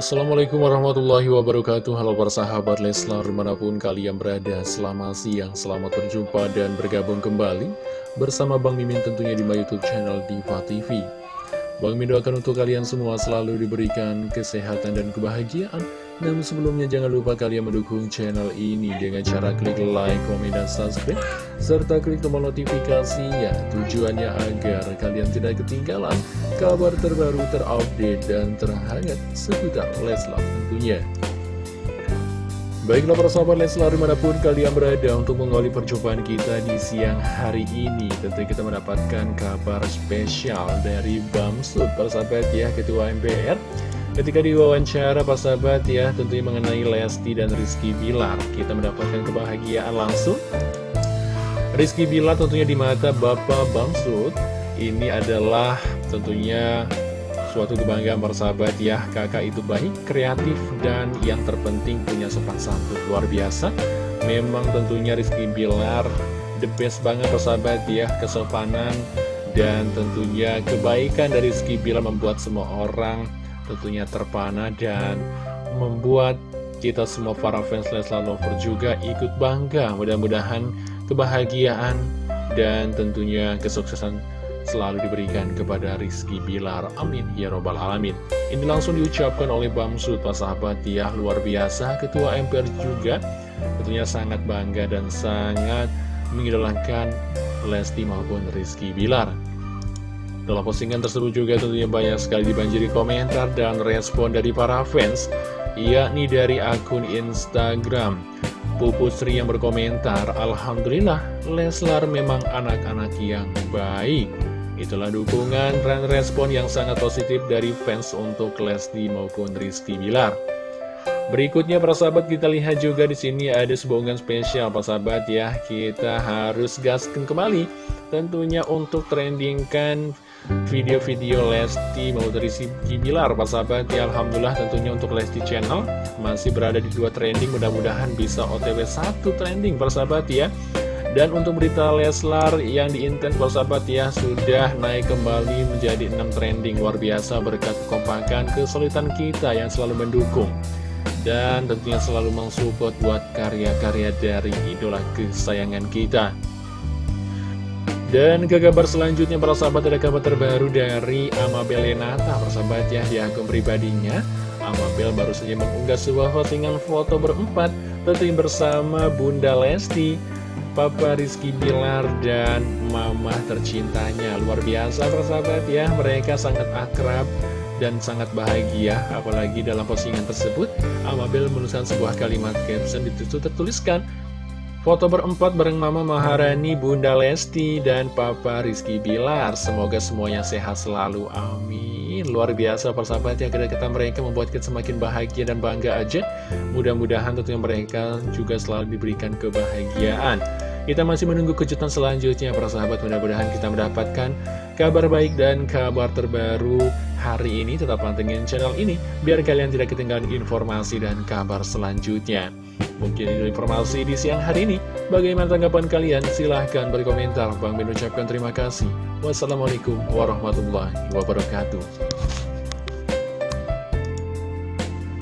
Assalamualaikum warahmatullahi wabarakatuh. Halo para sahabat Leslar di mana pun kalian berada Selamat siang, selamat berjumpa dan bergabung kembali Bersama Bang Mimin tentunya di my youtube channel Diva TV Bang Mimin doakan untuk kalian semua selalu diberikan kesehatan dan kebahagiaan namun sebelumnya jangan lupa kalian mendukung channel ini dengan cara klik like, komen, dan subscribe serta klik tombol notifikasi ya tujuannya agar kalian tidak ketinggalan kabar terbaru terupdate dan terhangat seputar Leslar tentunya. Baiklah para sahabat Leslar di mana pun kalian berada untuk mengawali perjumpaan kita di siang hari ini Tentu kita mendapatkan kabar spesial dari Bamsud para sahabat ya Ketua MPR Ketika diwawancara Pak Sahabat ya tentunya mengenai Lesti dan Rizky Bilar Kita mendapatkan kebahagiaan langsung. Rizky Bilar tentunya di mata Bapak Bamsud. Ini adalah tentunya suatu kebanggaan sahabat ya. Kakak itu baik, kreatif, dan yang terpenting punya sopan santun. Luar biasa. Memang tentunya Rizky Bilar the best banget sahabat ya. Kesopanan dan tentunya kebaikan dari Rizky Bilar membuat semua orang tentunya terpana dan membuat kita semua para fans Leslar Lover juga ikut bangga. Mudah-mudahan kebahagiaan dan tentunya kesuksesan selalu diberikan kepada Rizky Bilar. Amin. Ya robbal alamin. Ini langsung diucapkan oleh Bamsud Pak sahabat. Ya luar biasa. Ketua MPR juga tentunya sangat bangga dan sangat mengidolakan Lesti maupun Rizky Bilar dalam postingan tersebut juga tentunya banyak sekali dibanjiri komentar dan respon dari para fans, yakni dari akun Instagram. Pupu Sri yang berkomentar, Alhamdulillah, Leslar memang anak-anak yang baik. Itulah dukungan dan respon yang sangat positif dari fans untuk Lesti maupun Rizky Bilar. Berikutnya para sahabat kita lihat juga di sini ada sebuah unggahan spesial para sahabat ya. Kita harus gaskan kembali tentunya untuk trendingkan video-video Lesti mau si Bilar Pak sahabat ya. Alhamdulillah tentunya untuk Lesti Channel masih berada di dua trending mudah-mudahan bisa otw satu trending Pak sahabat ya. Dan untuk berita Leslar yang diintent Pak sahabat ya sudah naik kembali menjadi 6 trending. Luar biasa berkat kekompakan kesulitan kita yang selalu mendukung dan tentunya selalu mensupport buat karya-karya dari idola kesayangan kita. Dan ke kabar selanjutnya para sahabat ada kabar terbaru dari Amabel Lenata Para sahabat ya di akun pribadinya Amabel baru saja mengunggah sebuah postingan foto berempat Tentunya bersama Bunda Lesti Papa Rizky Bilar dan Mama tercintanya. Luar biasa para sahabat ya Mereka sangat akrab dan sangat bahagia Apalagi dalam postingan tersebut Amabel menuliskan sebuah kalimat caption ditutup tertuliskan Foto berempat bareng Mama Maharani, Bunda Lesti, dan Papa Rizky Bilar. Semoga semuanya sehat selalu. Amin. Luar biasa persahabat ya, kata-kata mereka membuat kita semakin bahagia dan bangga aja. Mudah-mudahan tentunya mereka juga selalu diberikan kebahagiaan. Kita masih menunggu kejutan selanjutnya para sahabat Mudah-mudahan kita mendapatkan kabar baik dan kabar terbaru hari ini Tetap pantengin channel ini Biar kalian tidak ketinggalan informasi dan kabar selanjutnya Mungkin itu informasi di siang hari ini. Bagaimana tanggapan kalian? Silahkan berkomentar. Bang Ben ucapkan terima kasih. Wassalamualaikum warahmatullahi wabarakatuh.